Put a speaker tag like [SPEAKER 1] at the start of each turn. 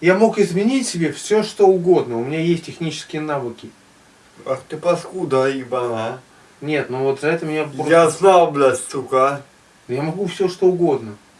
[SPEAKER 1] Я мог изменить себе все, что угодно. У меня есть технические навыки.
[SPEAKER 2] Ах ты паскуда ебана. А.
[SPEAKER 1] Нет, ну вот за это меня...
[SPEAKER 2] Я знал, блядь, сука. А.
[SPEAKER 1] Я могу все, что угодно.